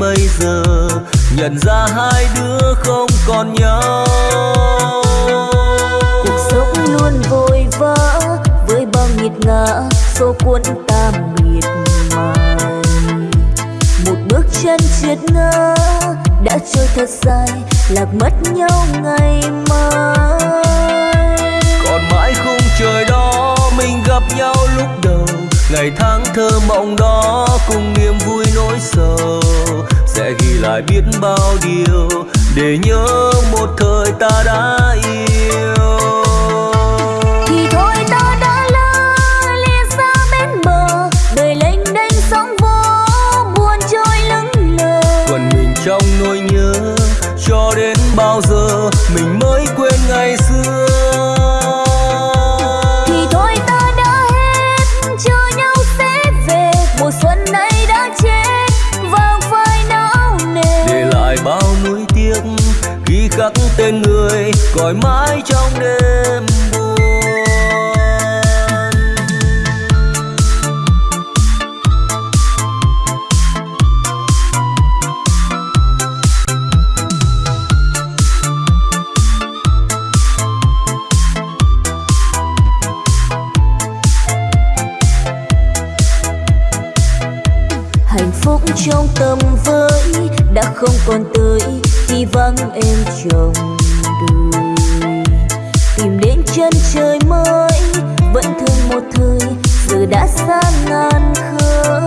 bây giờ nhận ra hai đứa không còn nhau. Cuộc sống luôn vội vã với bao nghiệt ngã số cuốn ta miệt mài. Một bước chân trượt ngã đã trôi thật dài lạc mất nhau ngày mai. Còn mãi khung trời đó mình gặp nhau lúc đầu. Ngày tháng thơ mộng đó cùng niềm vui nỗi sầu biết bao điều để nhớ một thời ta đã yêu. Gọi mãi trong đêm buồn. Hạnh phúc trong tâm với đã không còn tới khi vắng em chồng vẫn thương một thời giờ đã xa ngàn khơi.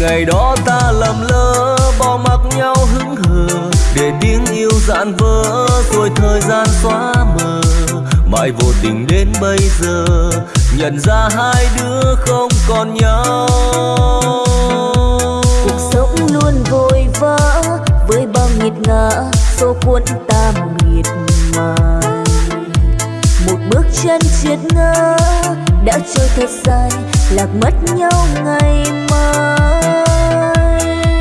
Ngày đó ta lầm lỡ bỏ mặc nhau hững hờ để tiếng yêu dạn vỡ rồi thời gian xóa mờ. Mãi vô tình đến bây giờ nhận ra hai đứa không còn nhau. Cuộc sống luôn vội vã với bao nghiệt ngã số cuốn ta miệt mài bước chân triệt ngơ đã trôi thật dài, lạc mất nhau ngày mai.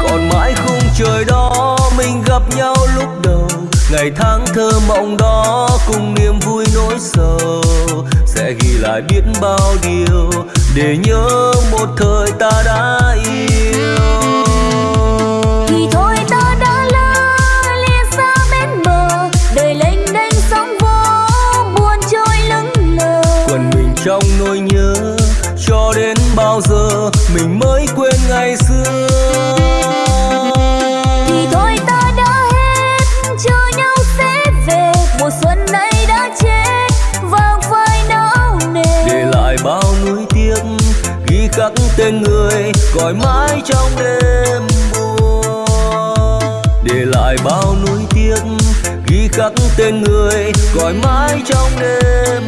Còn mãi khung trời đó, mình gặp nhau lúc đầu. Ngày tháng thơ mộng đó, cùng niềm vui nỗi sầu. Sẽ ghi lại biết bao điều, để nhớ một thời ta đã yêu. Mình mới quên ngày xưa. Thì thôi ta đã hết chờ nhau sẽ về. Mùa xuân này đã chết vàng phai não nề. Để lại bao nuối tiếc ghi khắc tên người cõi mãi trong đêm buồn. Để lại bao nuối tiếc ghi khắc tên người cõi mãi trong đêm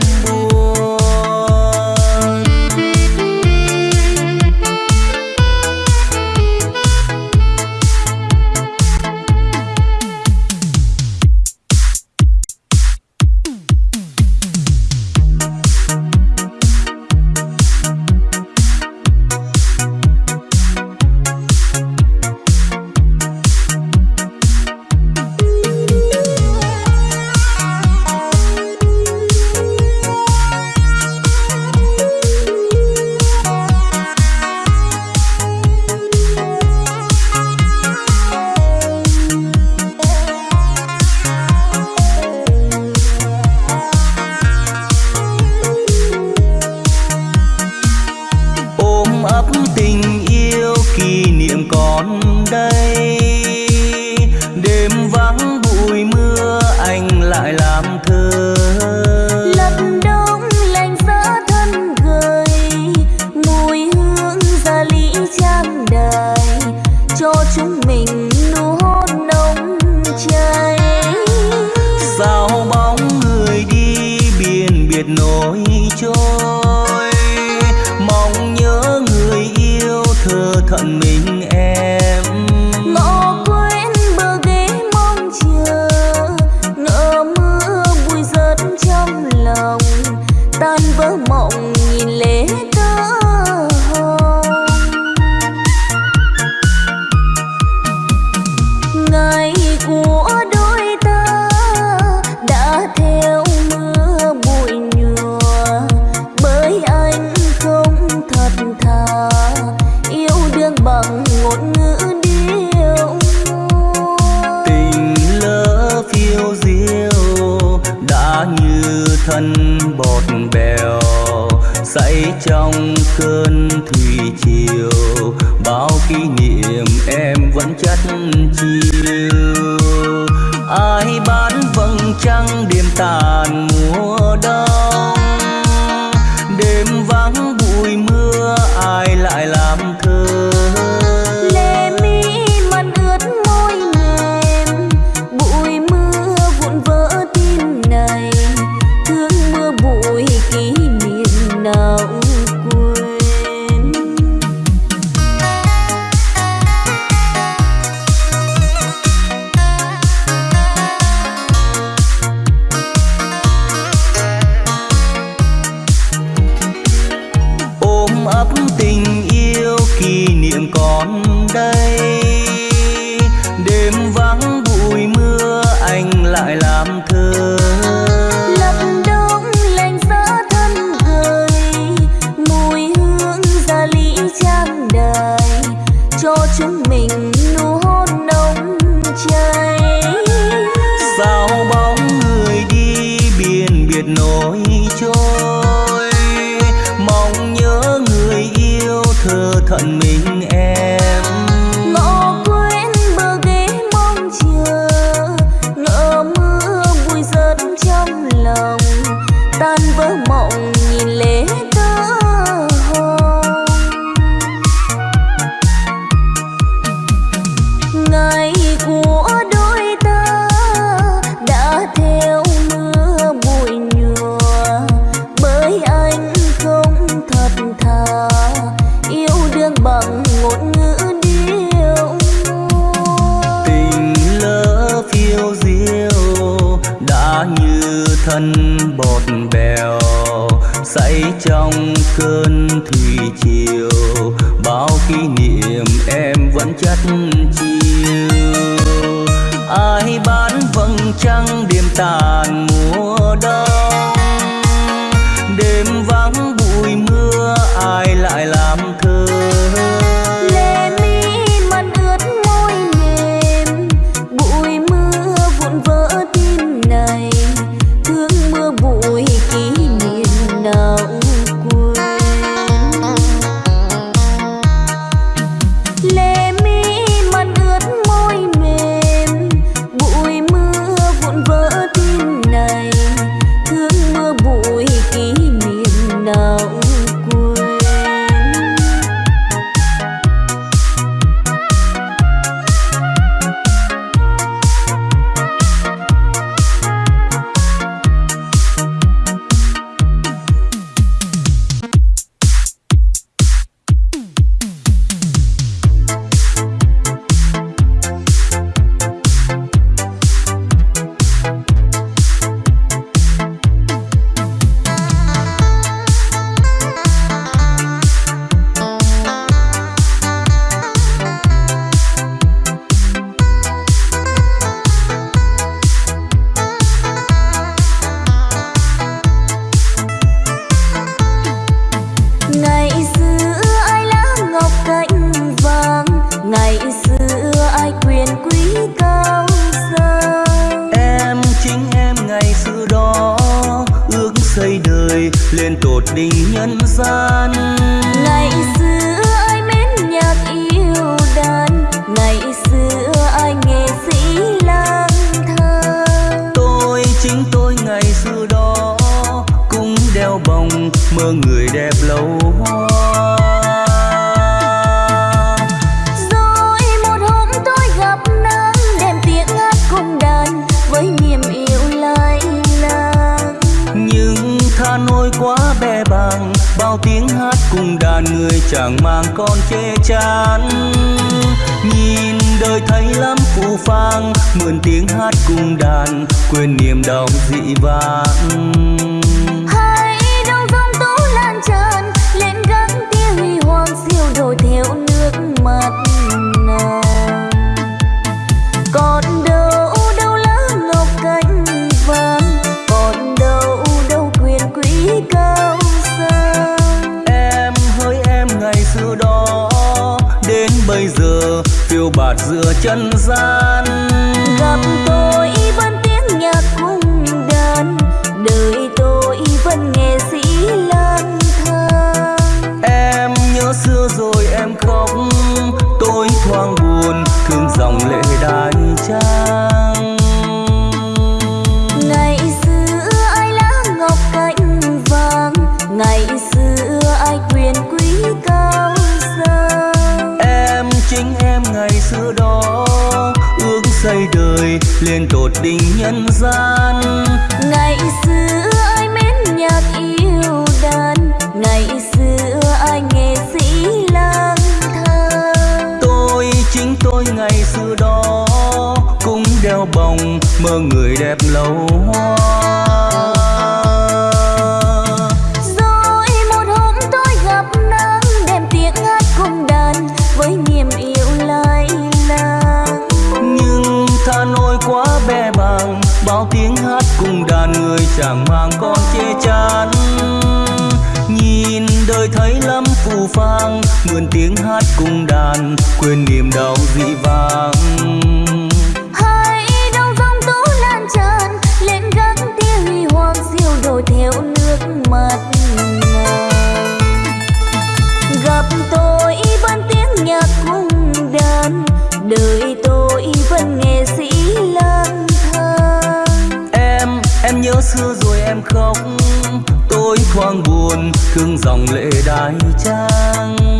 mơ người đẹp lâu rồi một hôm tôi gặp nắng đem tiếng hát cùng đàn với niềm yêu lay lăng nhưng tha nỗi quá bè bằng bao tiếng hát cùng đàn người chẳng mang con che chắn. nhìn đời thấy lắm phù phang mượn tiếng hát cùng đàn quên niềm đau dị vãng. trôi theo nước mắt nào, còn đâu đâu lá ngọc cánh vàng còn đâu đâu quyền quý cao sang. Em hỡi em ngày xưa đó đến bây giờ phiêu bạt giữa chân gian. Lên tột đỉnh nhân gian. Ngày xưa ai mến nhạc yêu đàn ngày xưa ai nghệ sĩ lang thang. Tôi chính tôi ngày xưa đó cũng đeo bồng mơ người đẹp lâu hoa chẳng mang con che chắn, nhìn đời thấy lắm phù phang mượn tiếng hát cùng đàn quên niềm đau dị vang nhớ xưa rồi em khóc. Tôi thoáng buồn thương dòng lệ đai trang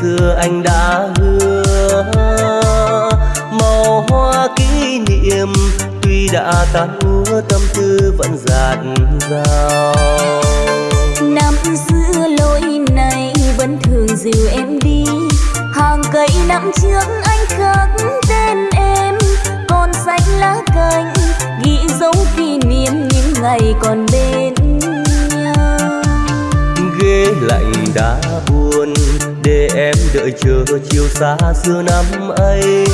xưa anh đã hứa. Màu hoa kỷ niệm tuy đã tan úa tâm tư vẫn dạt dào. Năm xưa lối này vẫn thường dìu em đi. Hàng cây năm trước anh khắc tên em. Còn xanh lá cành ghi dấu kỷ niệm những ngày còn bên nhau. Ghế lạnh đã buồn để em đợi chờ chiều xa xưa năm ấy.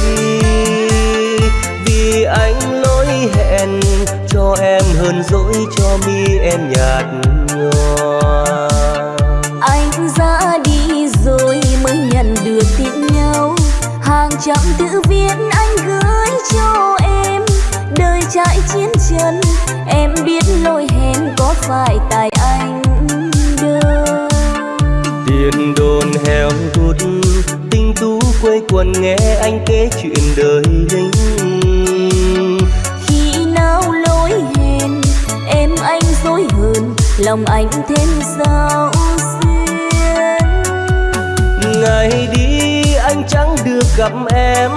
Vì anh lỗi hẹn cho em hơn dỗi cho mi em nhạt nhòa. Anh ra đi rồi mới nhận được tin nhau. Hàng trăm thư viết anh gửi cho em. Đời trải chiến chân em biết lỗi hẹn có phải tại anh tiền đồn heo hút. Tinh tú quây quần nghe anh kể chuyện đời lính khi nào lối hẹn em anh dối hơn lòng anh thêm sao xuyên ngày đi anh chẳng được gặp em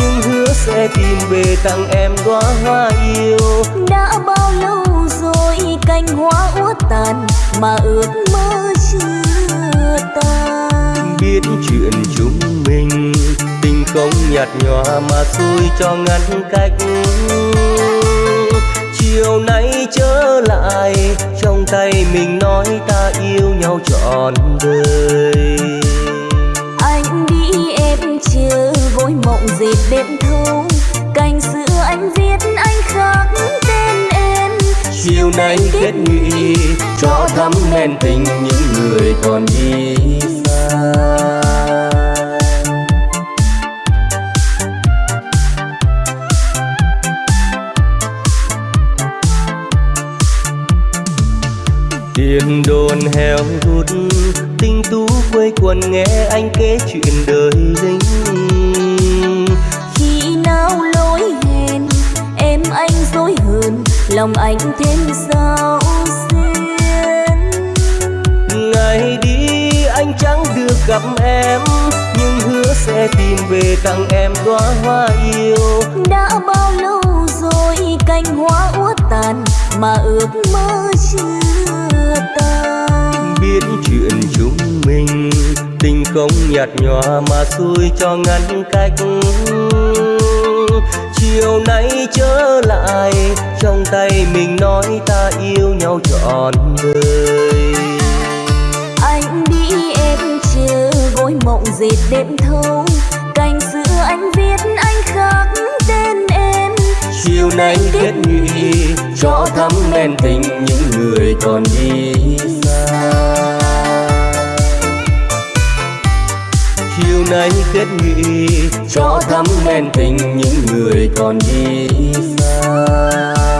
nhưng hứa sẽ tìm về tặng em đóa hoa yêu. Đã bao lâu rồi cành hoa úa tàn mà ước mơ chưa tan biết chuyện chúng mình tình không nhạt nhòa mà xui cho ngăn cách. Chiều nay trở lại trong tay mình nói ta yêu nhau trọn đời. Anh đi em chờ gối mộng dệt đêm thâu cành xưa anh viết chiều nay kết nghị cho thắm men tình những người còn đi xa. Tiền đồn heo hút, tinh tú quây quần nghe anh kể chuyện đời lính. Khi nào lối hẹn, em anh dối hơn lòng anh thêm sao xuyên ngày đi anh chẳng được gặp em nhưng hứa sẽ tìm về tặng em đóa hoa yêu. Đã bao lâu rồi cành hoa uất tàn mà ước mơ chưa tan? Biết chuyện chúng mình tình không nhạt nhòa mà xui cho ngăn cách chiều nay trở lại trong tay mình nói ta yêu nhau trọn đời. Anh đi em chờ gối mộng dệt đêm thâu. Cành xưa anh viết anh khắc tên em. Chiều nay kết nghị cho thắm men tình những người còn đi. nay kết nghị cho thắm men tình những người còn đi xa.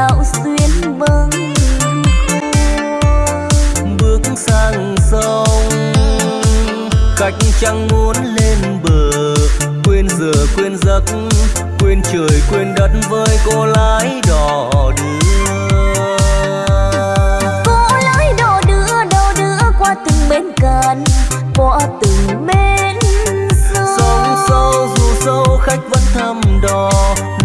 dạo xuyên bâng bước sang sông khách chẳng muốn lên bờ. Quên giờ quên giấc quên trời quên đất với cô lái đò đưa. Cô lái đò đưa đâu đưa qua từng bên cạn qua từng bên khách vẫn thăm đò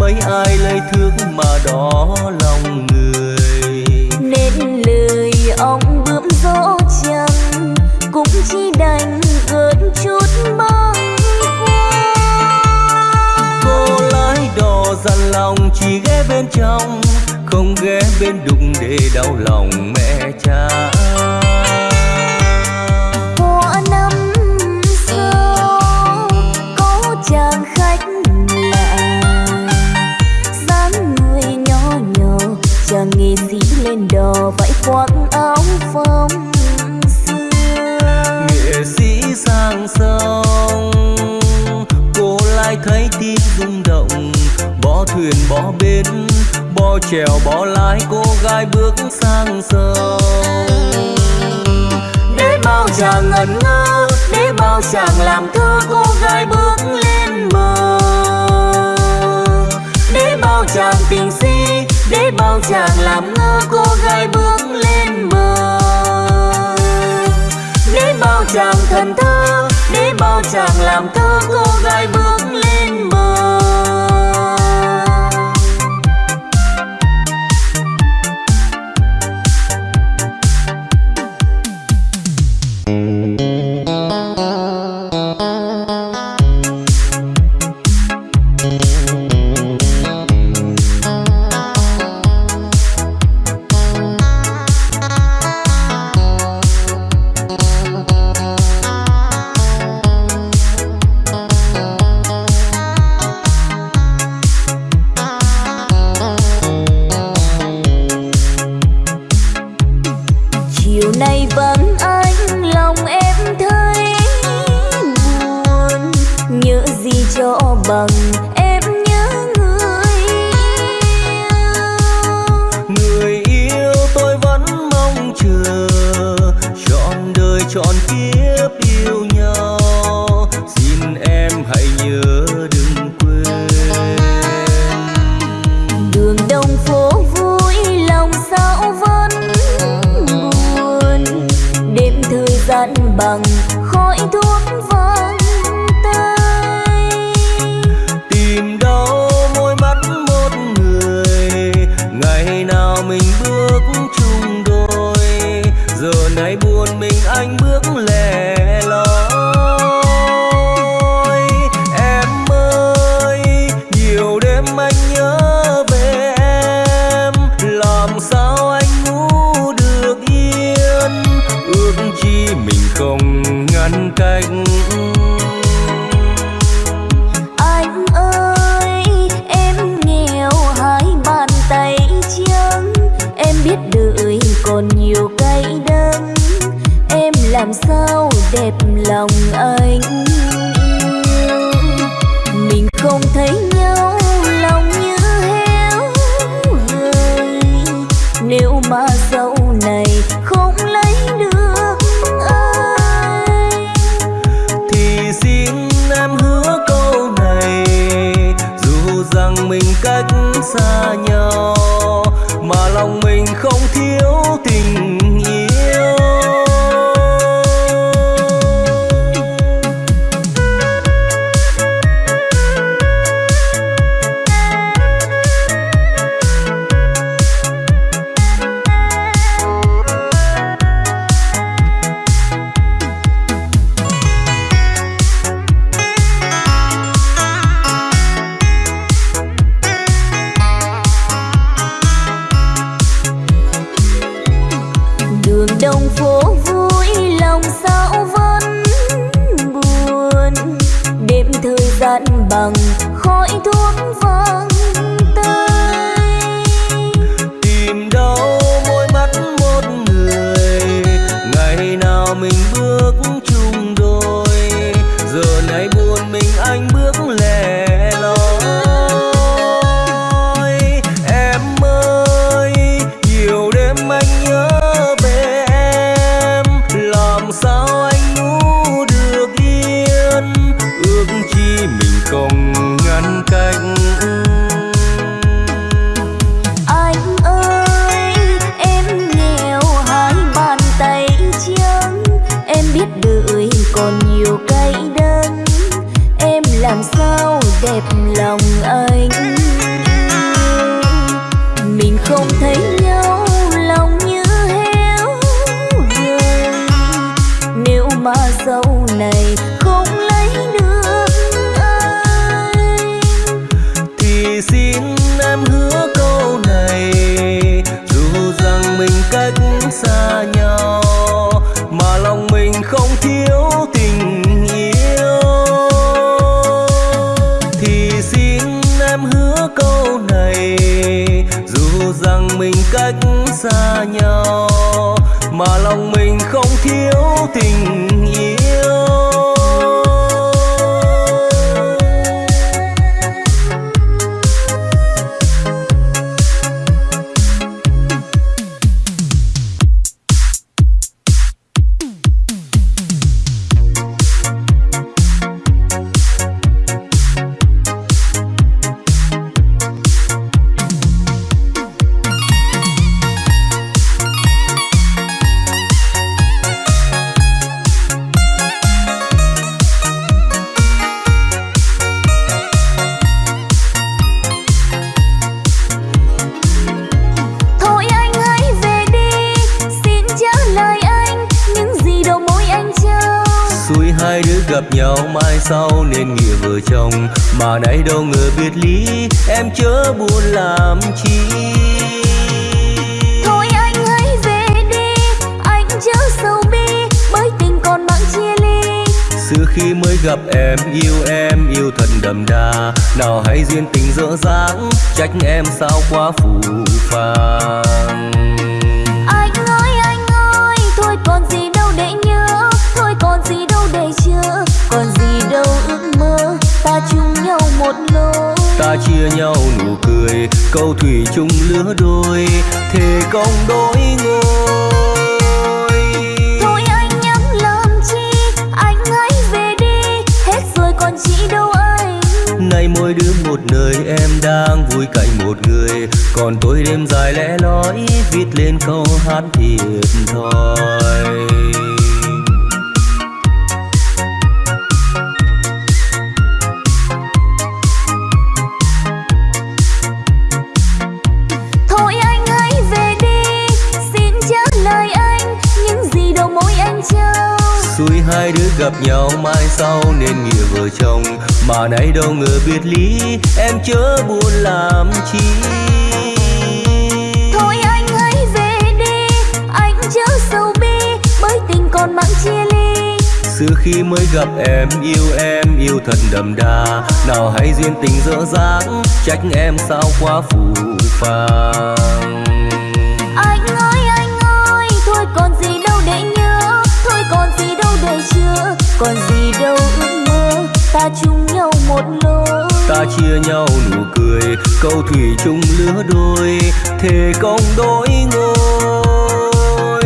mấy ai lấy thước mà đỏ lòng người. Nên lời ông bướm dỗ chăng cũng chỉ đành gợt chút mong cô lái đò dằn lòng chỉ ghé bên trong không ghé bên đụng để đau lòng mẹ cha. thuyền bỏ bến Bỏ chèo bỏ lái, cô gái bước sang sông. Để bao chàng ngẩn ngơ, Để bao chàng làm thơ, cô gái bước lên bờ. Để bao chàng tình si, Để bao chàng làm ngơ, cô gái bước lên bờ. Để bao chàng thần thơ, Để bao chàng làm thơ, cô gái bước lòng chia nhau nụ cười câu thủy chung lứa đôi thề công đôi người thôi anh nhắm làm chi anh hãy về đi hết rồi còn chị đâu anh. Nay mỗi đứa một nơi em đang vui cạnh một người. Còn tôi đêm dài lẽ loi viết lên câu hát thiệt thòi. Hai đứa gặp nhau mai sau nên nghĩa vợ chồng. Mà nay đâu ngờ biệt ly em chớ buồn làm chi. Thôi anh hãy về đi anh chớ sầu bi bởi tình còn mặn chia ly. Xưa khi mới gặp em yêu em yêu thật đậm đà. Nào hay duyên tình dở dáng trách em sao quá phù phàng còn gì đâu ước mơ ta chung nhau một lối. Ta chia nhau nụ cười câu thủy chung lứa đôi thề công đôi ngôi.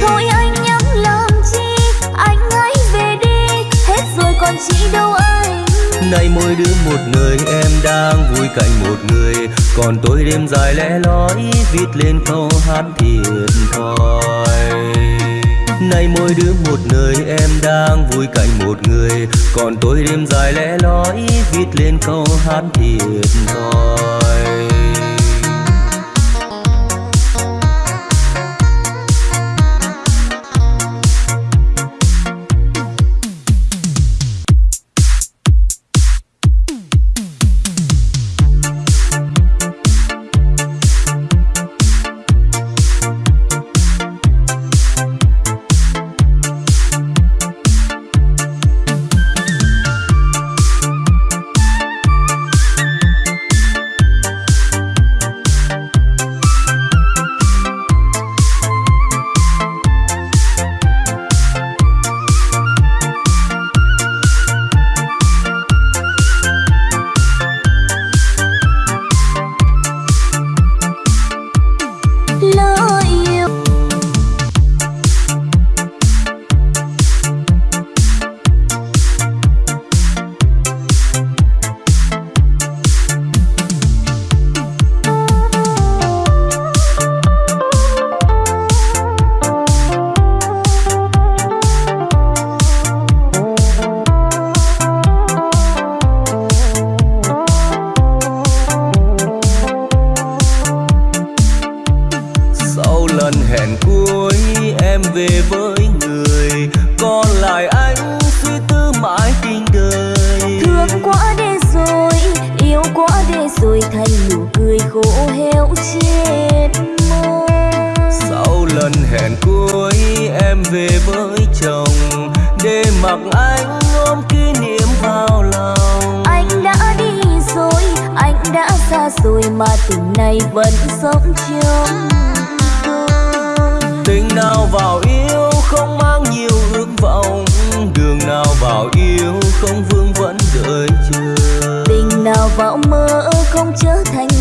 Thôi anh nhắm làm chi anh hãy về đi hết rồi còn chị đâu anh. Nay mỗi đứa một người em đang vui cạnh một người. Còn tôi đêm dài lẽ lói viết lên câu hát thiệt thòi nay mỗi đứa một nơi, em đang vui cạnh một người. Còn tôi đêm dài lẽ lói viết lên câu hát thiệt thòi.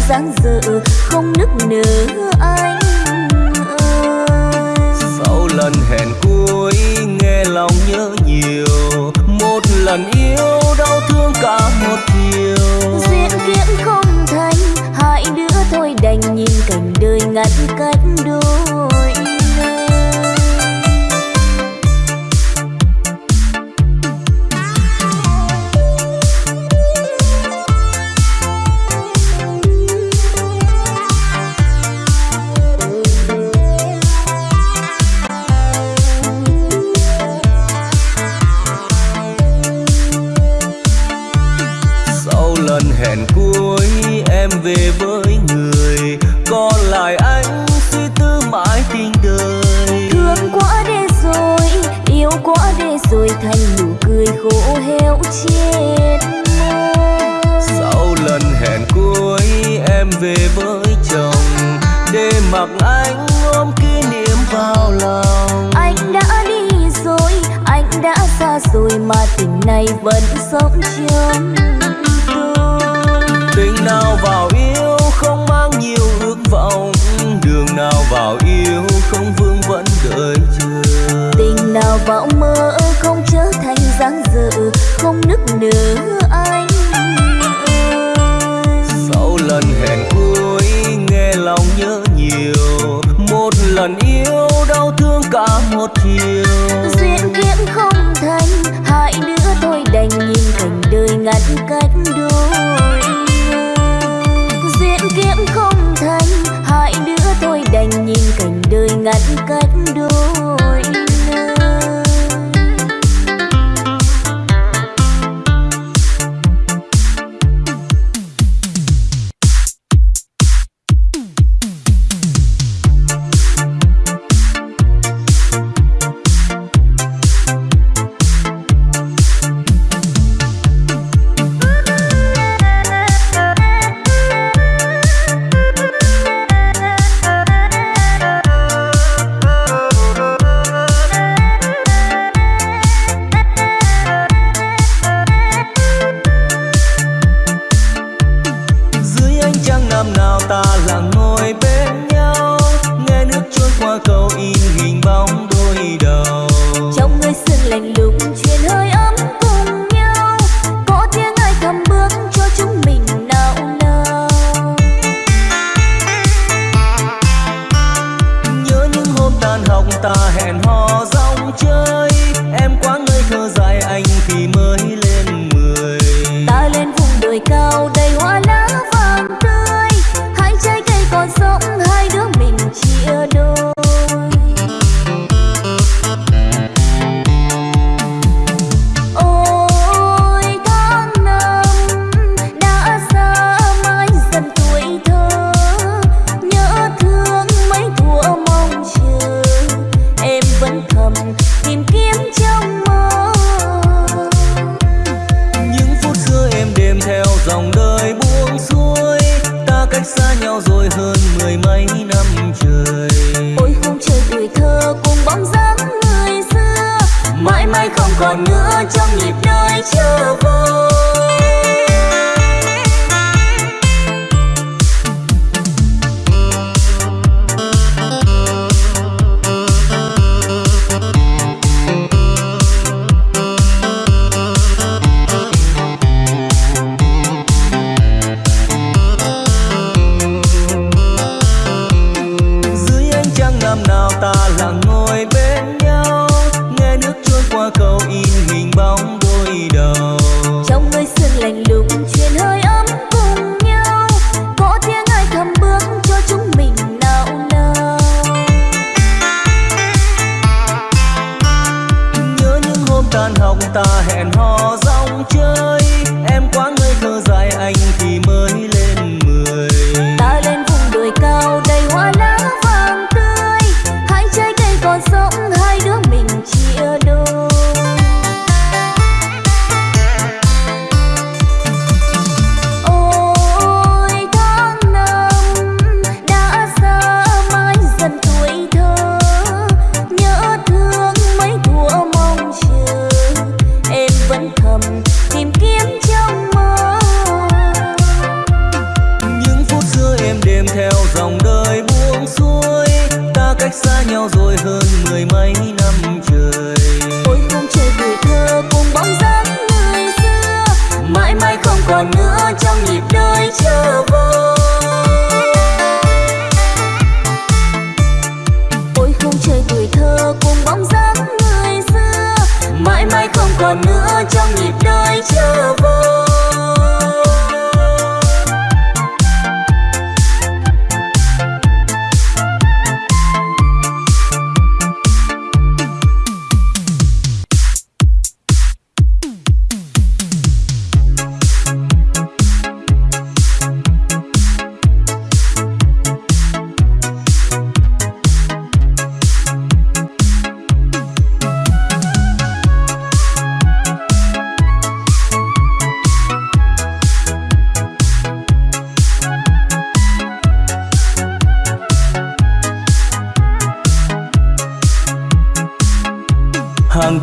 sáng giờ không nức nở anh sau lần hẹn cuối nghe lòng nhớ nhiều. Một lần yêu đau thương cả một chiều diễn kiếp không thành hai đứa thôi đành nhìn cảnh đời ngắn cay về với chồng, để mặc anh ôm kỷ niệm vào lòng. Anh đã đi rồi, anh đã xa rồi mà tình này vẫn sống trong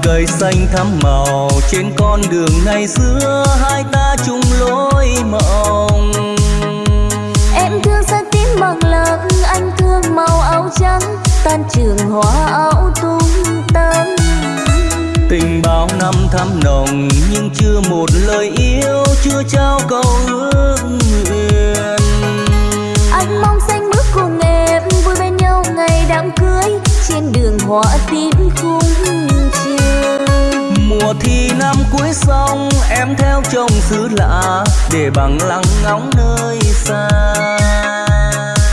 cây xanh thắm màu. Trên con đường ngày xưa hai ta chung lối mộng. Em thương sắc tím bằng lợn anh thương màu áo trắng. Tan trường hoa áo tung tăng. Tình bao năm thắm nồng nhưng chưa một lời yêu chưa trao câu ước nguyện. Anh mong xanh bước cùng em vui bên nhau ngày đám cưới. Trên đường hoa tím thì năm cuối xong em theo chồng xứ lạ để bằng lăng ngóng nơi xa.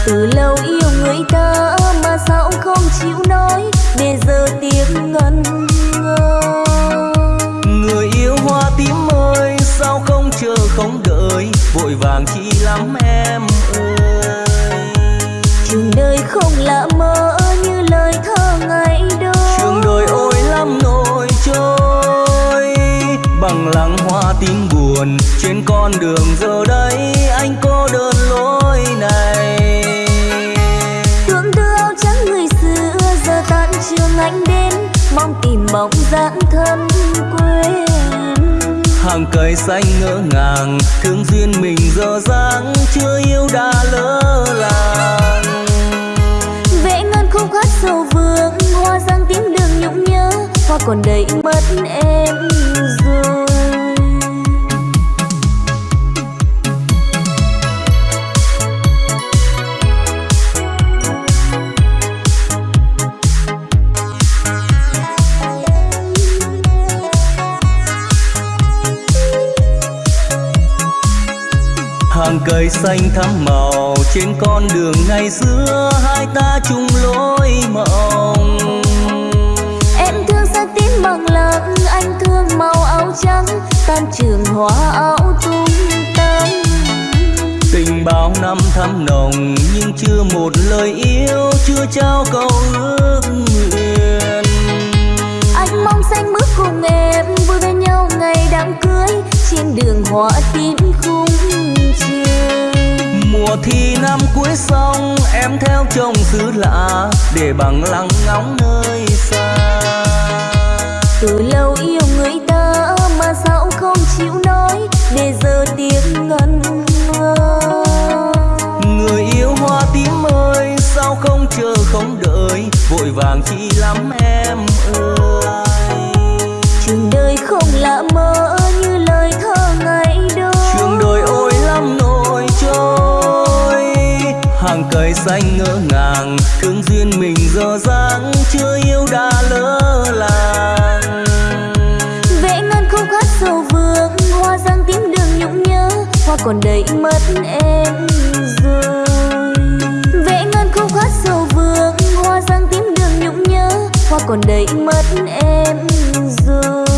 Từ lâu yêu người ta mà sao không chịu nói? Để giờ tiếng ngân ngơ người yêu hoa tím ơi sao không chờ không đợi? Vội vàng chi lắm em ơi. Trường đời không là mơ tim buồn trên con đường giờ đây anh cô đơn lối này. Thương đưa áo trắng người xưa giờ tan trường anh đến mong tìm bóng dáng thân quê hàng cây xanh ngỡ ngàng thương duyên mình giờ dáng chưa yêu đã lỡ làng. Vẽ ngân khúc hát sầu vương hoa giang tiếng đường nhung nhớ hoa còn đầy mất em rồi cây xanh thắm màu. Trên con đường ngày xưa hai ta chung lối mộng. Em thương sắc tím bằng lợn anh thương màu áo trắng. Tan trường hoa áo tung tăng. Tình bao năm thắm nồng nhưng chưa một lời yêu chưa trao câu ước nguyện. Anh mong xanh bước cùng em vui bên nhau ngày đám cưới. Trên đường hoa tím khung mùa thi năm cuối sông em theo chồng xứ lạ để bằng lăng ngóng nơi xa. Từ lâu yêu người ta mà sao không chịu nói để giờ tiếng ngân nga người yêu hoa tím ơi sao không chờ không đợi vội vàng chi lắm em ơi. Trường đời không lạ mơ như lời thơ hàng cây xanh ngỡ ngàng. Thương duyên mình dở dáng chưa yêu đã lỡ làng. Vẽ ngân không khát sầu vương hoa răng tím đường nhung nhớ, hoa còn đầy mất em rồi vẽ ngân không khát sầu vương hoa răng tím đường nhung nhớ, hoa còn đầy mất em rồi.